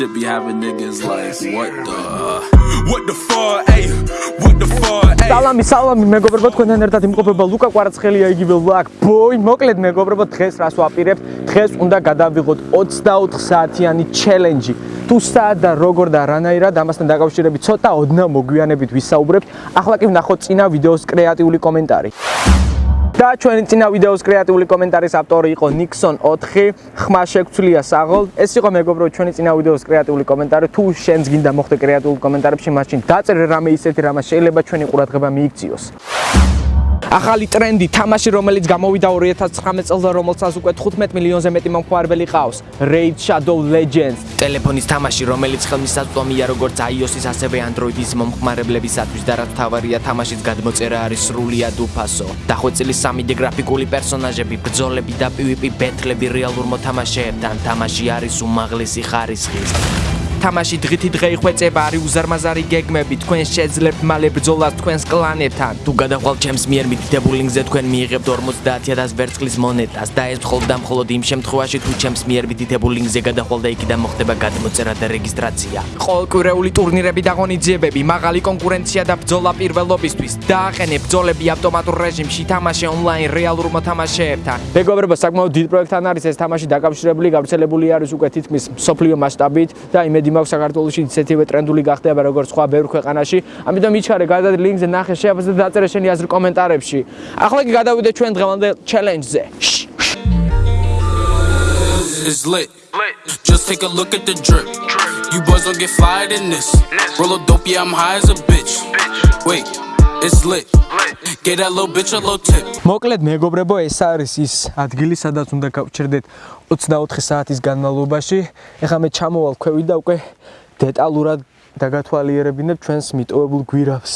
shit be having niggas like what the? What the fuck hey what the fuck hey სალამი სალამი მეგობრებო თქვენთან ერთად იმყოფება ლუკა კვარაცხელია იგივე ლაკ ბოი მოკლედ მეგობრებო დღეს რას ვაპირებთ დღეს უნდა გადავიღოთ 24 საათიანი ჩელენჯი თუ სად და როგორ და რანაირად ამასთან დაკავშირებით ცოტა ოდნა მოგვიანებით ვისაუბრებთ ახლა კი ვნახოთ წინა ვიდეოს კრეატიული კომენტარი და ჩვენი წინა ვიდეოს კრეატიული კომენტარის ავტორი იყო Nixon 4 ხმა შეგცვლია საღოლ. ეს იყო მეგობრო ჩვენი წინა ვიდეოს კრეატიული კომენტარი. თუ შენს გინდა მოხდე კრეატიულ კომენტარებში მაშინ დაწერე რამე ისეთი რამე შეიძლება ჩვენი ყურადღება მიიქციოს ახალი ტრენდი თამაში რომელიც გამოვიდა 2019 წელს და რომელსაც უკვე 15 მილიონზე მეტი მომხმარებელი ყავს. Raid Shadow Legends. ტელეფონის თამაში რომელიც ხელმისაწვდომია როგორც iOS-ის ასევე Android-ის მომხმარებლებისათვის და რაც თავარია თამაშის გადმოწერა არის სრულიად უფასო. დახვეწილი 3D გრაფიკული პერსონაჟები ბრძოლები და PvP ბეთლები რეალურ მოთამაშეებთან. თამაში არის უმაღლესი ხარისხის თამაში დღითი დღე იხვეწება არის უზარმაზარი გეგმები თქვენ შეძლებთ მალე ბრძოლას თქვენს კლანებთან თუ გადახვალ ჩემს მიერ მითითებულ ლინკზე თქვენ მიიღებთ 50000 ვერცხლის მონეტას და ეს მხოლოდ და მხოლოდ იმ შემთხვევაში თუ ჩემს მიერ მითითებულ ლინკზე გადახვალ და იქიდან მოხდება გადმოწერა და რეგისტრაცია. ყოველკვირეული ტურნირები და ღონისძიებები მაღალი კონკურენცია და ბრძოლა პირველობისთვის. დააყენე ბრძოლები ავტომატურ რეჟიმში თამაშე ონლაინ რეალურ მოთამაშეებთან. მეგობრებო საკმაოდ დიდ პროექტთან არის ეს თამაში დაკავშირებული გავრცელებული არის უკვე თითქმის სოფლიო მასშტაბით და იმედი იმედი მაქვს საქართველოსი ისეთივე ტრენდული გახდება როგორც სხვა ბევრ ქვეყანაში. ამიტომ იჩარე გადადი ლინკზე ნახე შეაფასე და დაწერე შენი აზრი კომენტარებში. ახლა კი გადავიდე ჩვენ დღევანდელ ჩელენჯზე. is lit just take a look at the drip you boys don't get fired in this roll a dope yeah i'm high as a bitch wait it's lit. Get that little bitch a little tip. მოკლედ მეგობრებო ეს არის ის ადგილი სადაც უნდა გავჩერდეთ 24 საათის განმავლობაში. ეხლა მე ჩამოვალ ქვევით და უკვე დეტალურად დაგათვალიერებინებ ჩვენს მიტოვებულ გვირაბს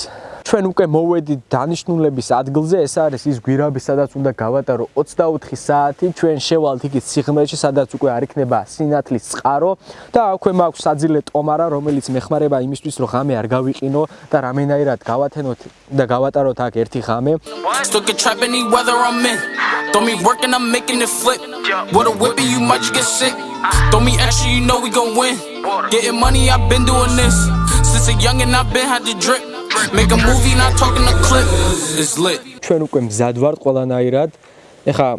ჩვენ უკვე მოვედით დანიშნულების ადგილზე, ეს არის ის გვირაბი, სადაც უნდა გავატარო 24 საათი. ჩვენ შევალთ იქით სიღრმეში, სადაც უკვე არ იქნება სინათლის წყარო და აქვე მაქვს საძილე ტომარა, რომელიც მეხმარება იმისთვის, რომ ღამე არ გავიყინო და რამენაირად გავათენოთ და გავატაროთ აქ ერთი ღამე. Stuck a trap any weather I'm me making it flip. What a whippy, you might get sick. Don't me actually, you know we gon' win. Getting money, I've been doing this. Since a youngin' I've been had to drip. Make a movie not talking a clip. Is lit. ჩვენ უკვე მზად ვართ ყველანაირად. ეხა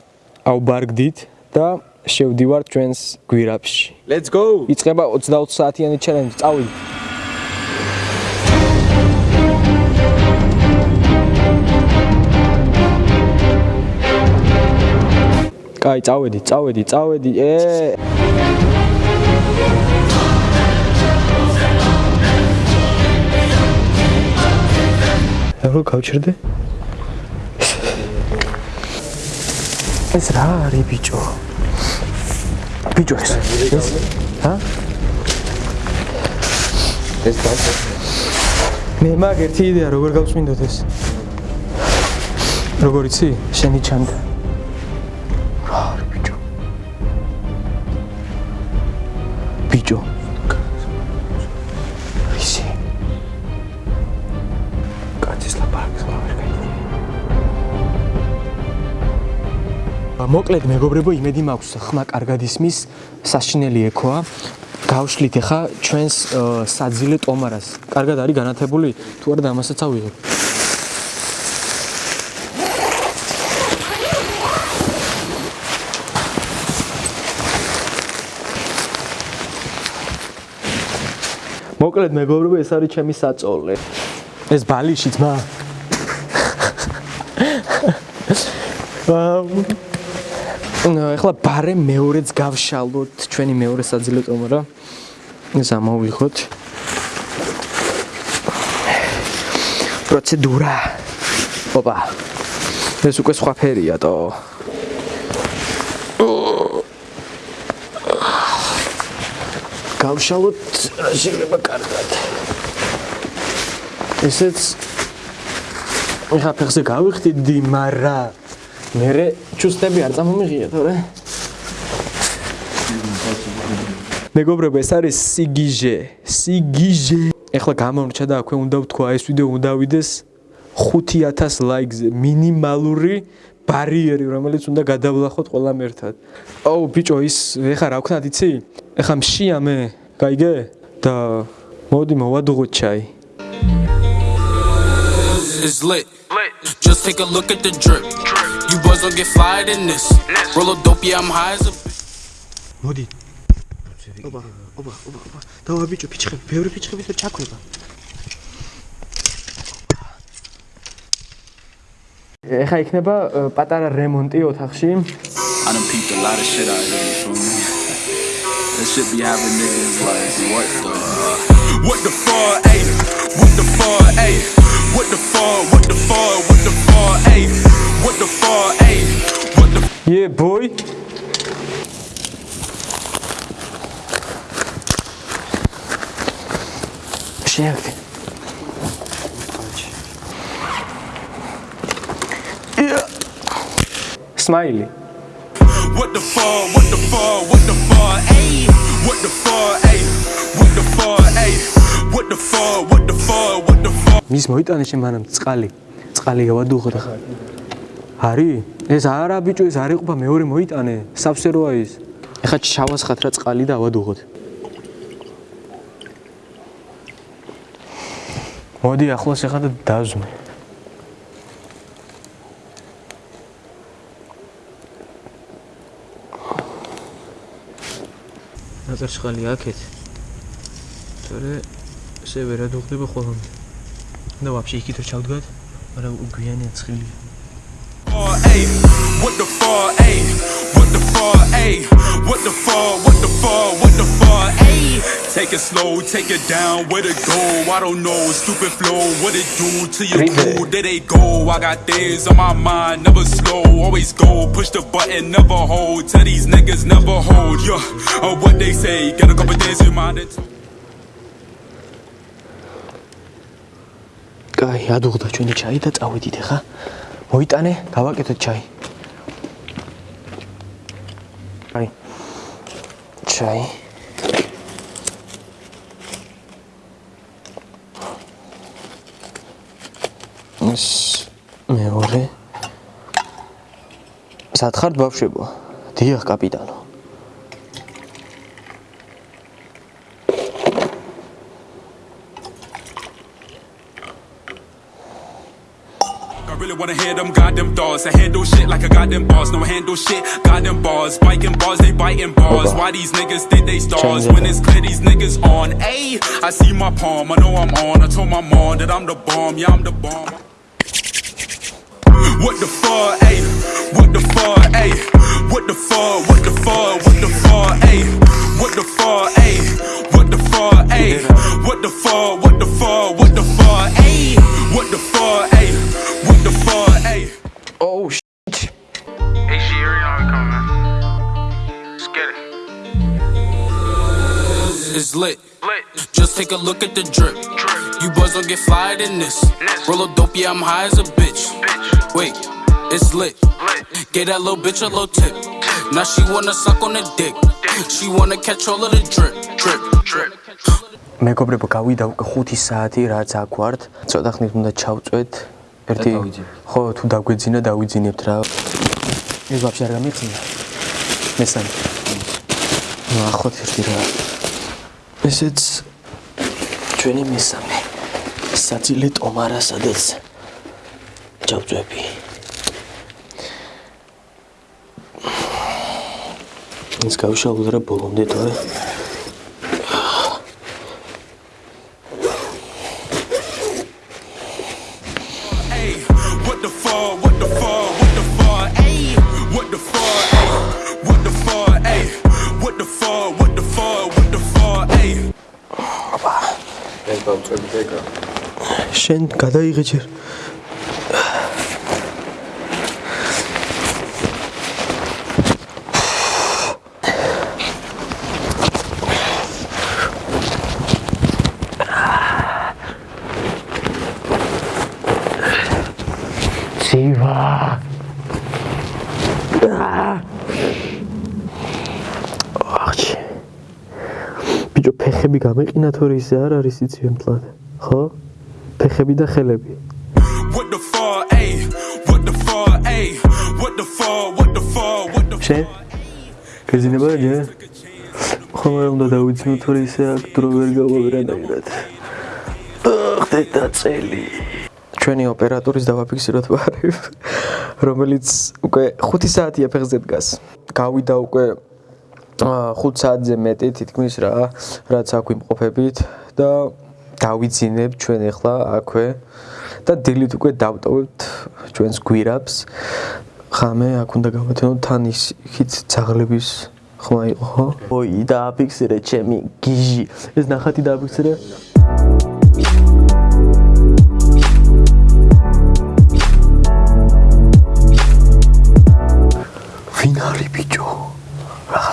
აუბარგდით და შევდივართ ჩვენს გვირაბში. Let's go. იწება 24 საათიანი ჩელენჯი წავიდე კაი წავედი წავედი წავედი. ე რო გავჩერდე? ეს რა არის ბიჭო? ბიჭო ეს ეს ჰა? ეს და მე მაგ ერთი იდეა როგორ გავწმინდოთ ეს? როგორ იცი? შენი ჩანდა. რა არის ბიჭო? ბიჭო მოკლედ მეგობრებო იმედი მაქვს. ხმა კარგად ისმის სასჩინელი ექოა გავშლით ახლა ჩვენს საძილე ტომარას. კარგად არის განათებული? თუ არა დამასაც ავიღებ. მოკლედ მეგობრებო ეს არის ჩემი საწოლე. ეს ბალიში ძმა აა ეხლა ბარე მეორეც გავშალოთ ჩვენი მეორე საძილე ტომარა ეს ამოვიღოთ პროცედურა. ოპა. ეს უკვე სხვა ფერია თო გავშალოთ შეიძლება კარგად. ესეც ეხლა ფეხზე გავიხდიდი მაგრამ მერე ჩუსტები არ წამომიღია თორე მეგობრებო ეს არის სიგიჟე სიგიჟე ეხლა გამომრჩა და აქვე უნდა ვთქვა ეს ვიდეო უნდა ვიდეს 5000 ლაიქზე მინიმალური ბარიერი რომელიც უნდა გადავლახოთ ყველამ ერთად აუ ბიჭო ის ეხლა რა ვქნათ იცი ეხლა მშია მე გაიგე? და მოდი მოვადუღოთ ჩაი. It's lit. Just take a look at the drip. Boys don't get fired in this. Roll a dope, yeah, I'm high as a მოდი. ოპა, ოპა, ოპა, ოპა. დავა ბიჭო, ფიჩხები, ბევრი ფიჩხები და ჩაქვება. ეხა იქნება პატარა რემონტი ოთახში. I done peeped a lot of shit out here, you feel me? That shit be having niggas like, what the? What the fuck, ayy? What the fuck, ayy? What the fuck, what the fuck, what the fuck, What the fuck, What the Yeah, boy. Siempre yeah. Smiley. What the fuck, what the fuck, what the fuck, What the fuck, What the fuck, What the fuck, what the fuck, what the fuck? მის მოიტანე შემანამ წყალი. წყალი გავადუღოთ ახლა. არის? ეს არა ბიჭო, ეს არ იყვება მეორე მოიტანე. საფსეროა ის. ეხლა ჩავასხათ რა წყალი და ავადუღოთ. მოდი ახლოს ეხლა და დაზმე. ნაწერშხალი აქეთ. თორე Севера духли бы холодно. Да вообще хитро чалгат, а у Гуяне отсхили. What the fuck. What the fuck. What the fuck, what the fuck, what the fuck. Take it slow, take it down, where to go? I don't know, stupid flow, what it do to your crew? There they go, I got things on my mind, never slow, always go. Push the button, never hold, tell these niggas never hold, yeah. Or what they say, Got a couple days reminded. კაი, ადუღდა ჩვენი ჩაი და წავედით ახლა. მოიტანე, გავაკეთოთ ჩაი. აი. ჩაი. ეს მეორე. სათხართ ბავშვებო? დიახ, კაპიტანო. I really wanna hear them goddamn thoughts. I handle shit like a goddamn boss. No handle shit, goddamn bars. Biking bars, they biting bars. Why these niggas think they stars when it's clear these niggas on? Ayy, I see my palm, I know I'm on. I told my mom that I'm the bomb, yeah, I'm the bomb. What the fuck, ayy? What the fuck, ayy? What the fuck, what the fuck, what the fuck, ayy? What the fuck, ayy? What the fuck, ayy? What the fuck, what the fuck, what the fuck, take a look at the drip. You boys don't get fired in this. Roll a dope, yeah, I'm high as a bitch. Wait, it's lit. Get that little bitch a little tip. Now she wanna suck on the dick. She wanna catch all of the drip, drip, drip. მეგობრებო, გავიდა უკვე 5 საათი, რაც აგვართ. ცოტა ხნით უნდა ჩავწვეთ. ერთი ხო, თუ დაგვეძინა, დავიძინებთ რა. ეს ვაფშე არ გამიხსნა. მესამე. ნუ ახლოთ ერთი რა. ესეც ჩვენი მესამე. საძილე ტომარა სადაც ჩავწვევი. ის გავშალოთ რა ბოლომდე თორე. Fuck, what the fuck, what the fuck, შენ გადაიღე ჯერ. ფეხები გამეყინა თორე ისე არ არის იცი ემთლად. ხო? ფეხები და ხელები. What the fuck, ayy? What the fuck, ayy? What the fuck, what the fuck, what the შენ? გეძინება და ჯერ? ხოლმე უნდა დავიცნო თუ ისე აქ დრო ვერ გავავერანაირად. ხდეთ და წელი. ჩვენი ოპერატორის დავაფიქსიროთ ბარებ, რომელიც უკვე 5 საათია ფეხზე დგას. გავიდა უკვე 5 საათზე მეტი თითქმის რა, რაც აქ იმყოფებით და დავიძინებ ჩვენ ახლა აქვე და დილით უკვე დავტოვებთ ჩვენს გვირაბს. ხამე აქ უნდა გავათენოთ თან ის ხით ძაღლების ხმა იყო ხო? ой, დააფიქსირე ჩემი გიჟი. ეს ნახატი დააფიქსირე.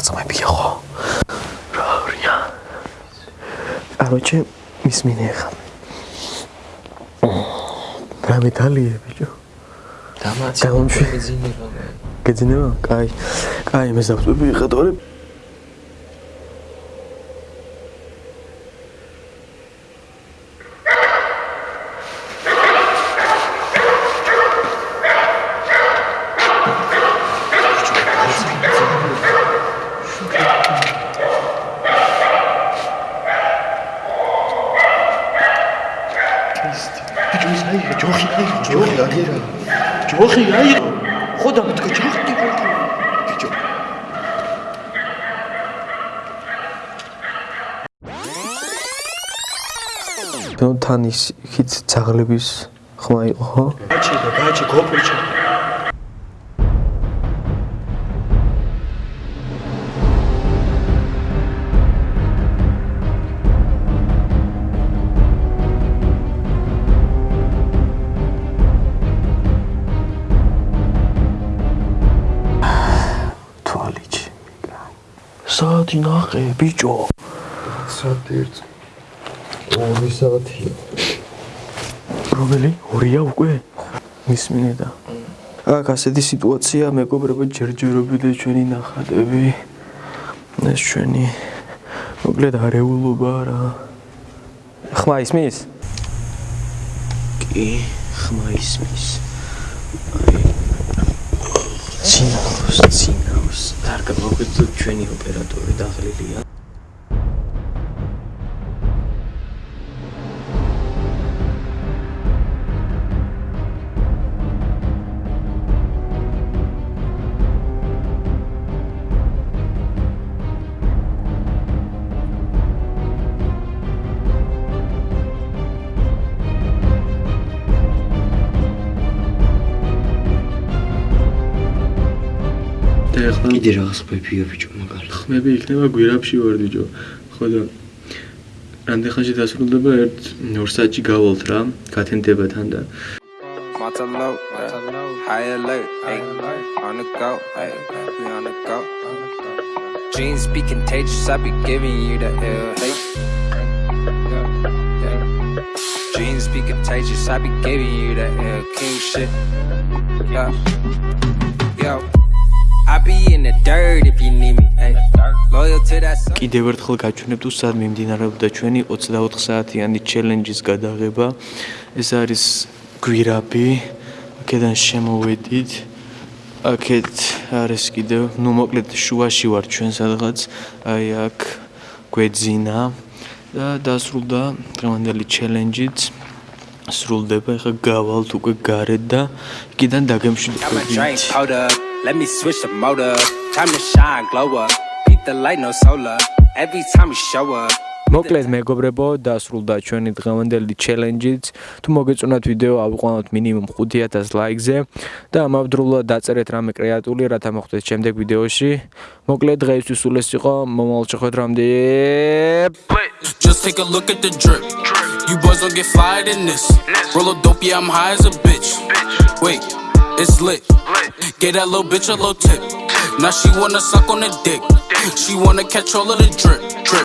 რაღაც მებია ხო? რა არია? короче, მის მინეხა. რა მეტალია ბიჭო? დამაცი დამამშვი. გეძინება მე გეძინება? კაი. კაი, მე დავწვევი ხედავ. ჯოხი აიღო, ჯოხი აგერა. ჯოხი აიღო. ხოდა მეთქო ჯოხი ჯოხი. ბიჭო. თან ის ხით ძაღლების ხმა იყო ხო? გაჩი და გაჩი გოპრიჩა. საათი ნახე ბიჭო. საათი ერთ. ორი საათია. რომელი? ორია უკვე? მისმინედა. აქ ასეთი სიტუაცია მეგობრებო ჯერჯერობით ჩვენი ნახატები. ეს ჩვენი მოკლედ არეულობა რა. ხმა ისმის? კი ხმა ისმის აი ცინაუს ცინაუს დარგა მოგვიწევ ჩვენი ოპერატორი დაღლილია და ეხლა კიდე რაღაც ფეფია ბიჭო მაგარი ხმები იქნება გვირაბში ვარ ბიჭო. ხო და რამდენ ხანში დასრულდება? ერთ ორ საათში გავალთ რა, გათენდება თან და Mata low, high alert, ay, on the go, ay, we on the go. Dreams be contagious, I be giving you the ill, hey. Dreams be contagious, I be giving you the ill, king shit. Yeah. Yo, I be in the dirt if you need me, ay. Loyal to that sun. კიდევ ერთხელ გაჩვენებთ უსად მიმდინარეობდა ჩვენი 24 საათიანი ჩელენჯის გადაღება. ეს არის გვირაბი. აქედან შემოვედით. აქეთ არის კიდევ, ну, მოკლედ შუაში ვარ ჩვენ სადღაც. აი აქ გვეძინა და დასრულდა დღევანდელი ჩელენჯიც. სრულდება, ეხლა გავალთ უკვე გარეთ და იქიდან დაგემშვიდობებით. Let me switch the motor. Time to shine, glow up. Beat the light, no solar. Every time we show up. მოკლედ მეგობრებო, დასრულდა ჩვენი დღევანდელი ჩელენჯიც. თუ მოგეწონათ ვიდეო, ავიყვანოთ მინიმუმ 5000 ლაიქზე და ამავდროულად დაწერეთ რამე კრეატული, რათა მოხვდეთ შემდეგ ვიდეოში. მოკლედ დღეისთვის სულ ეს იყო. მომავალ შეხვედრამდე. Just take a look at the drip. You boys don't get fired in this. Roll a dope, yeah, I'm high as a bitch. Wait, it's lit. Get that little bitch a little tip. Now she wanna suck on the dick. She wanna catch all of the drip. drip.